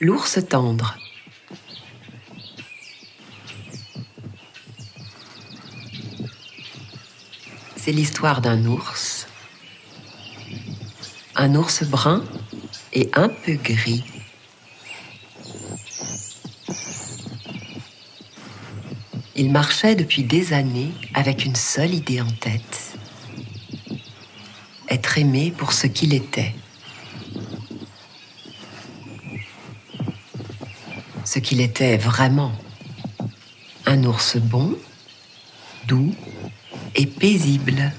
L'ours tendre. C'est l'histoire d'un ours, un ours brun et un peu gris. Il marchait depuis des années avec une seule idée en tête. Être aimé pour ce qu'il était. Ce qu'il était vraiment. Un ours bon, doux et paisible.